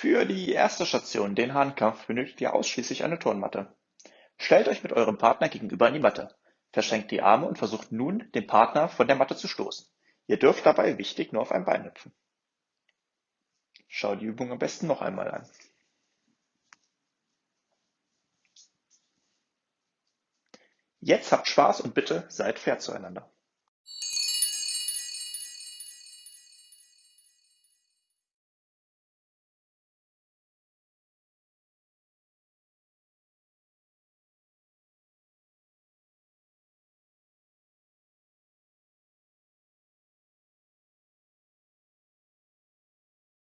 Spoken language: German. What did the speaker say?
Für die erste Station, den Hahnkampf, benötigt ihr ausschließlich eine Turnmatte. Stellt euch mit eurem Partner gegenüber an die Matte, verschränkt die Arme und versucht nun, den Partner von der Matte zu stoßen. Ihr dürft dabei wichtig nur auf ein Bein hüpfen. Schau die Übung am besten noch einmal an. Jetzt habt Spaß und bitte seid fair zueinander.